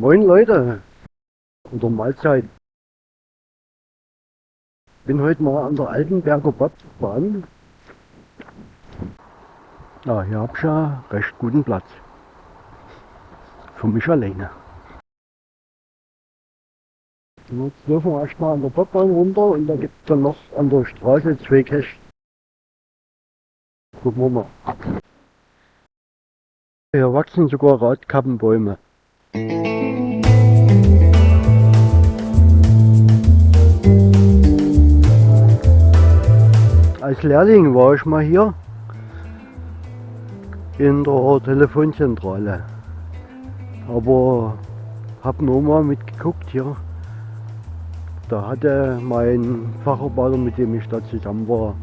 Moin Leute, oder Mahlzeit. Bin heute mal an der Altenberger Bahn. Ja, hier hab ich ja recht guten Platz. Für mich alleine. Jetzt dürfen wir erstmal an der Bobbahn runter und da gibt es dann noch an der Straße zwei Cash. Gucken wir mal. Hier wachsen sogar Radkappenbäume. Als Lehrling war ich mal hier in der Telefonzentrale. Aber habe nur mal mitgeguckt hier. Da hatte mein Facharbeiter, mit dem ich da zusammen war,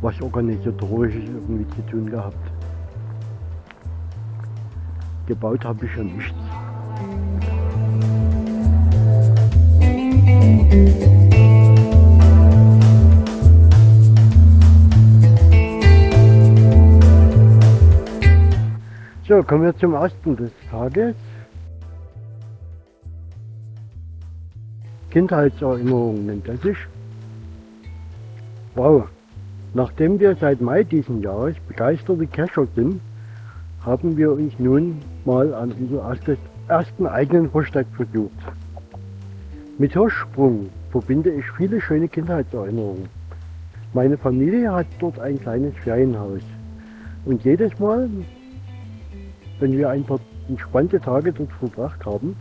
was organisatorisch irgendwie zu tun gehabt. Gebaut habe ich ja nichts. Kommen wir zum ersten des Tages. Kindheitserinnerung nennt er sich. Wow, nachdem wir seit Mai diesen Jahres begeisterte Cacher sind, haben wir uns nun mal an unser ersten eigenen Versteck versucht. Mit Hirschsprung verbinde ich viele schöne Kindheitserinnerungen. Meine Familie hat dort ein kleines Ferienhaus. Und jedes Mal, wenn wir ein paar entspannte Tage dort verbracht haben,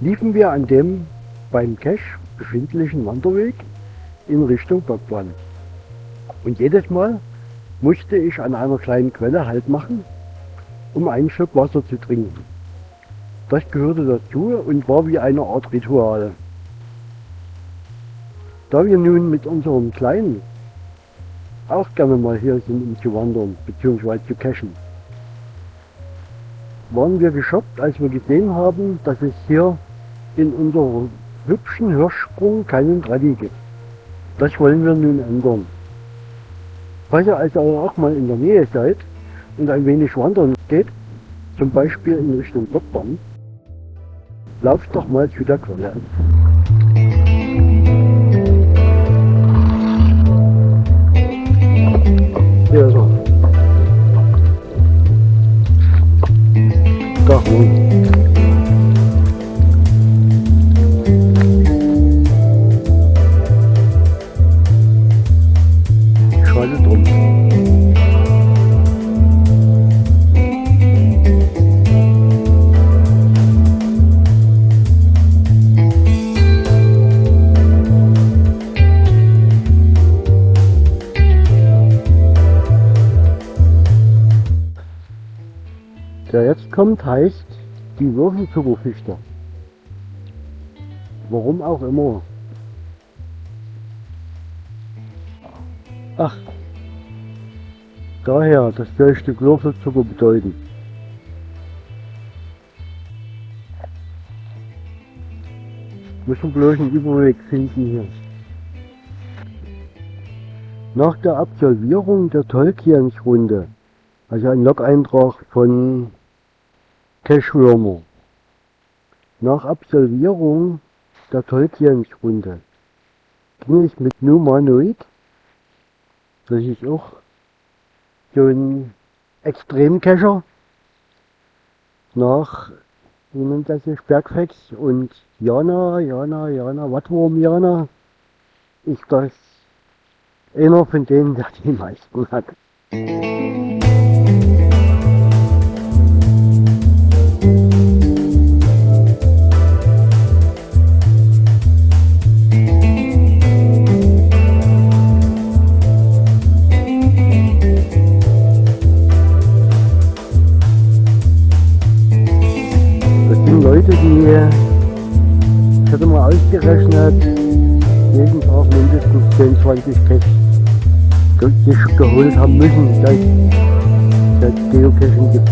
liefen wir an dem beim Cache befindlichen Wanderweg in Richtung Bockbahn. Und jedes Mal musste ich an einer kleinen Quelle Halt machen, um einen Schluck Wasser zu trinken. Das gehörte dazu und war wie eine Art Ritual. Da wir nun mit unserem Kleinen auch gerne mal hier sind, um zu wandern bzw. zu cachen, waren wir geschockt, als wir gesehen haben, dass es hier in unserem hübschen Hirschsprung keinen Rallye gibt. Das wollen wir nun ändern. Falls ihr also auch mal in der Nähe seid und ein wenig wandern geht, zum Beispiel in Richtung Bockbaum, lauft doch mal zu der Quelle. Hier ist er. Doch, nun. Der jetzt kommt, heißt die Würfelzuckerfichte. Warum auch immer. Ach, daher, das soll Stück Würfelzucker bedeuten. Müssen bloß einen Überweg finden hier. Nach der Absolvierung der Tolkiens-Runde, also ein Log-Eintrag von Cashwürmer. Nach Absolvierung der Tolkiens-Runde ging ich mit Numanoid, das ist auch so ein Extremcacher, nach, wie nennt das sich, Bergfex und Jana, Jana, Jana, Wattwurm Jana, ist das einer von denen, der die meisten hat. Ich hatte mal ausgerechnet, jeden Tag mindestens 10, 20 Cash geholt haben müssen, seit es Geocaching gibt.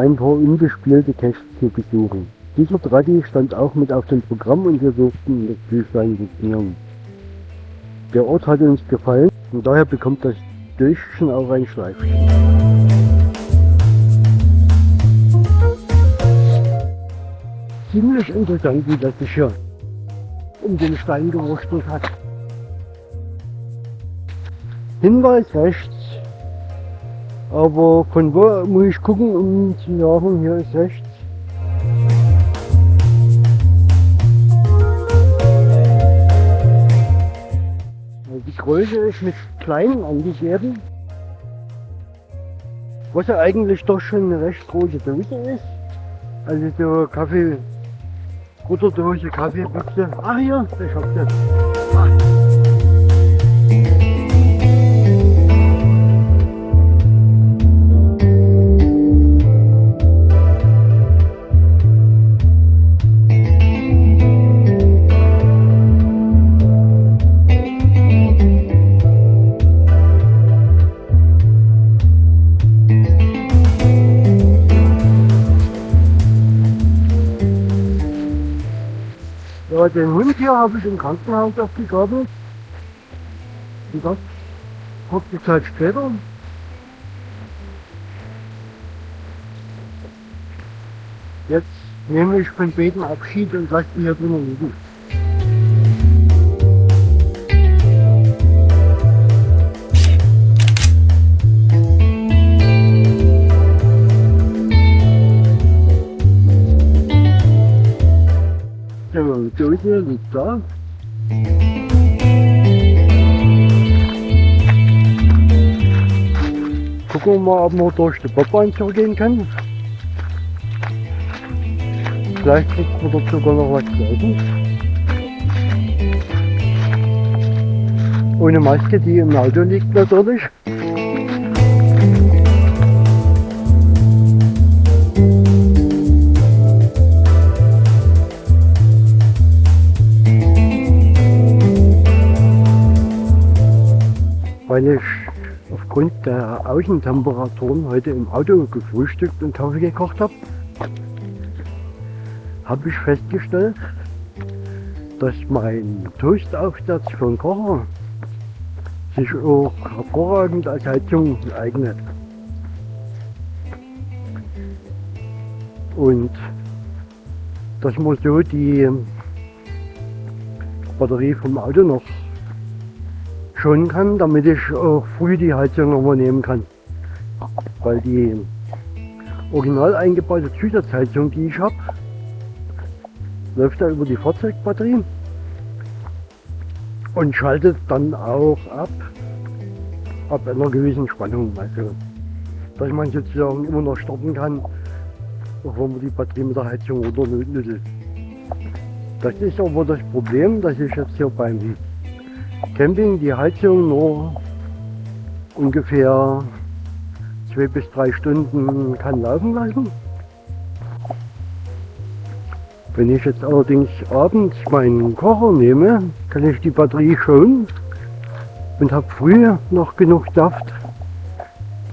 Ein paar unbespielte Caches zu besuchen. Dieser Traddy stand auch mit auf dem Programm und wir durften das Büchlein signieren. Der Ort hat uns gefallen und daher bekommt das Döschen auch ein Schleifchen. Ziemlich interessant, wie das sich hier um den Stein gewurstelt hat. Hinweis rechts. Aber von wo muss ich gucken, um zu sagen, hier ist rechts. Die Größe ist mit klein angegeben. Was ja eigentlich doch schon eine recht große Dose ist. Also so Kaffee, Butterdose, Kaffeebüchse. Ach hier, ich hab das. Den Hund hier habe ich im Krankenhaus aufgegabelt. Und das kurze Zeit später. Jetzt nehme ich von Beten Abschied und lasse die hier drinnen liegen. Da. Gucken wir mal, ob man durch die Bobbahn zurückgehen kann. Vielleicht kriegt man dort sogar noch was zu essen. Ohne Maske, die im Auto liegt natürlich. Weil ich aufgrund der Außentemperaturen heute im Auto gefrühstückt und Kaffee gekocht habe, habe ich festgestellt, dass mein Toastaufsatz für den Kocher sich auch hervorragend als Heizung eignet. Und dass man so die Batterie vom Auto noch schonen kann, damit ich auch früh die Heizung nochmal nehmen kann. Weil die original eingebaute Zusatzheizung, die ich habe, läuft da über die Fahrzeugbatterie und schaltet dann auch ab, ab einer gewissen Spannung. Also, dass man sozusagen immer noch starten kann, auch wenn man die Batterie mit der Heizung runternüttelt. Das ist aber das Problem, dass ich jetzt hier beim Camping die Heizung nur ungefähr zwei bis drei Stunden kann laufen lassen. Wenn ich jetzt allerdings abends meinen Kocher nehme, kann ich die Batterie schonen und habe früh noch genug Saft,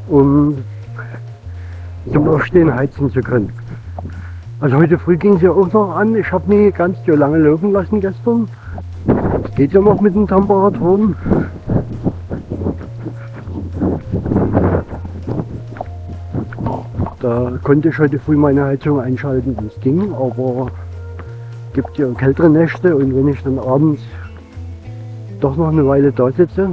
um zum Aufstehen heizen zu können. Also heute früh ging sie auch noch an. Ich habe nie ganz so lange laufen lassen gestern. Geht ja noch mit den Temperaturen. Da konnte ich heute früh meine Heizung einschalten, es ging, aber gibt ja kältere Nächte und wenn ich dann abends doch noch eine Weile da sitze,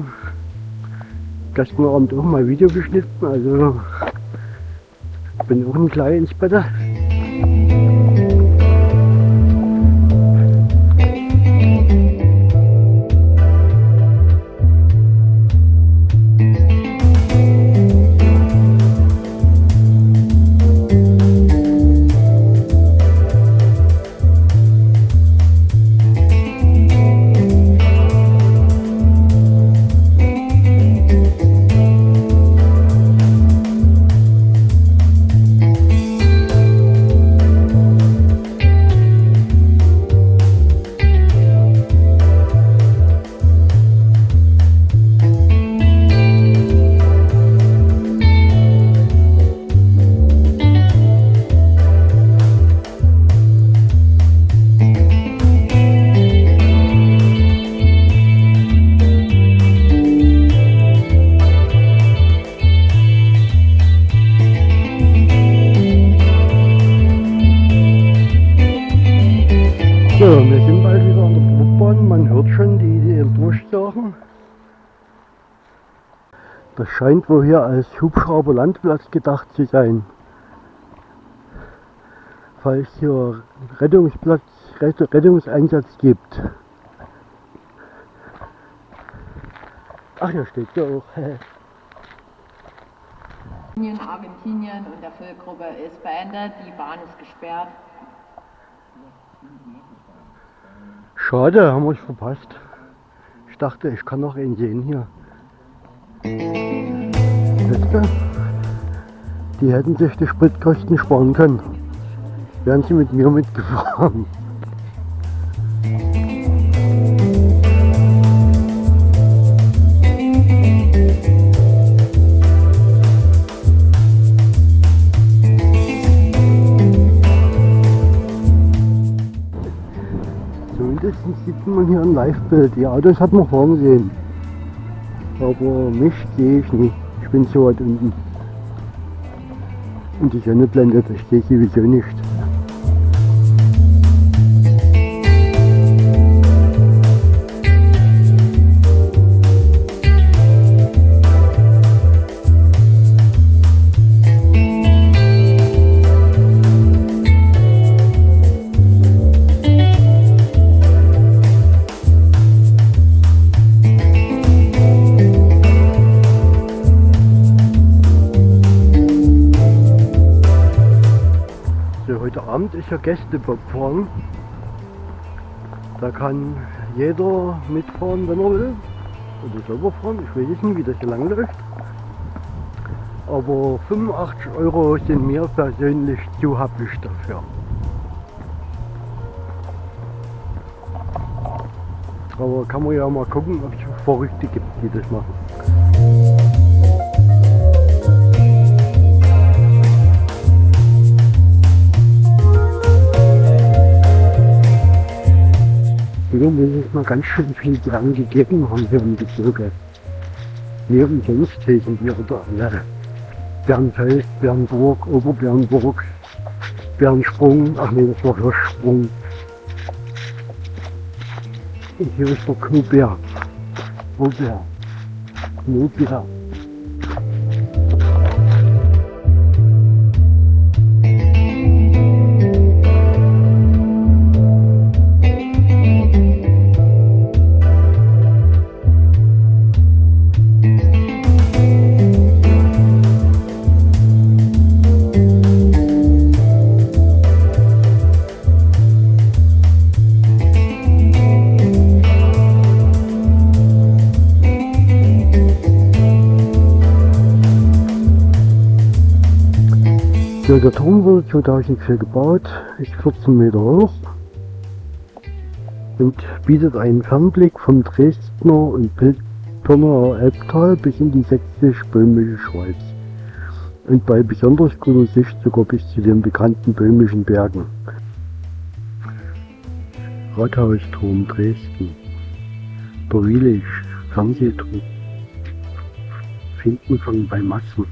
gestern Abend auch mal Video geschnitten, also bin auch ein klein ins Bett. Scheint wohl hier als Hubschrauber-Landplatz gedacht zu sein. Falls hier Rettungsplatz, Rettungseinsatz gibt. Ach, hier steht ja auch. Argentinien und der Füllgruppe ist beendet, die Bahn ist gesperrt. Schade, haben wir es verpasst. Ich dachte, ich kann noch einen sehen hier. Die hätten sich die Spritkosten sparen können. Wären sie mit mir mitgefahren. Zumindest sieht man hier ein Live-Bild. Die Autos hat man vorne gesehen. Aber mich sehe ich nicht. Ich bin so weit unten. Und die Sonne blendet, ich sehe sowieso nicht. Ja Gästebobfahren. Da kann jeder mitfahren, wenn er will. Oder selber fahren, ich weiß nicht, wie das hier lang läuft. Aber 85 Euro sind mir persönlich zu happig dafür. Aber kann man ja mal gucken, ob es Verrückte gibt, die das machen. Hier muss es mal ganz schön viel dran gegeben haben hier im Bezirke. Hier umsonst heißen wir oder alle. Bernfeld, Bernburg, Oberbernburg, Bernsprung, ach nee, das war Hirschsprung. Und hier ist der Knoberg. Knoberg. Knoberg. Der Turm wurde 2004 gebaut, ist 14 Meter hoch und bietet einen Fernblick vom Dresdner und Piltner Elbtal bis in die sächsisch-böhmische Schweiz und bei besonders guter Sicht sogar bis zu den bekannten böhmischen Bergen. Rathausturm Dresden, der Wielig, Fernsehturm, Finkenfang bei Massen.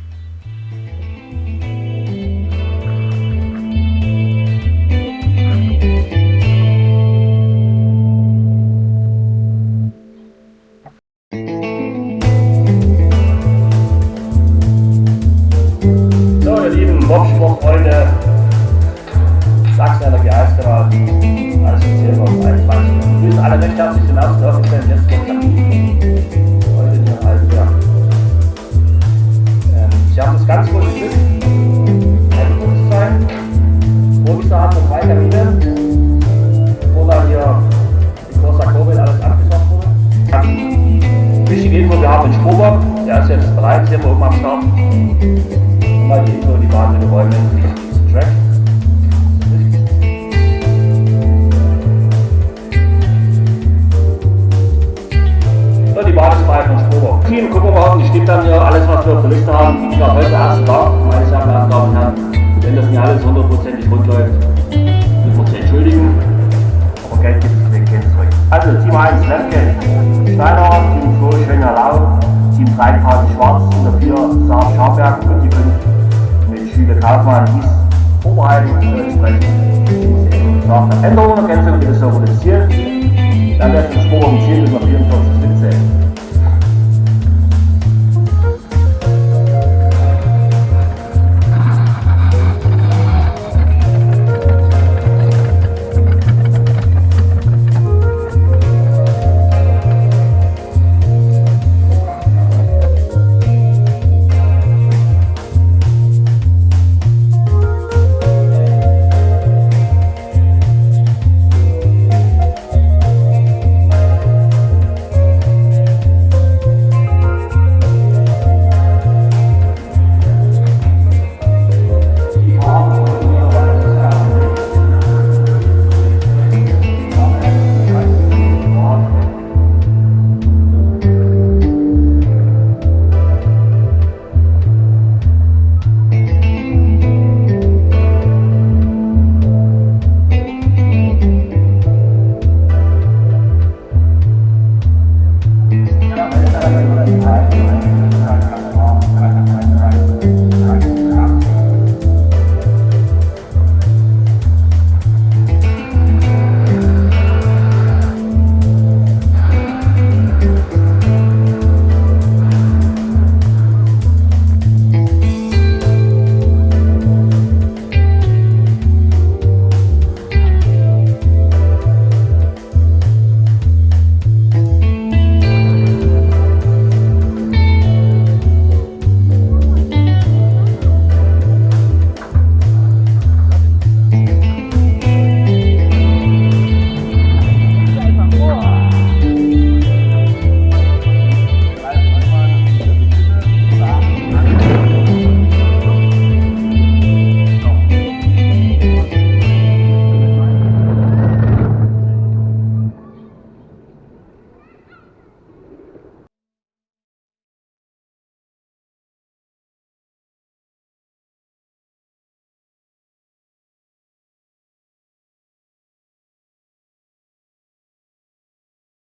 nach Veränderungen, Ergänzungen, die das harmonisieren, dann wäre es ein Spur um Ziel über 24 zetten.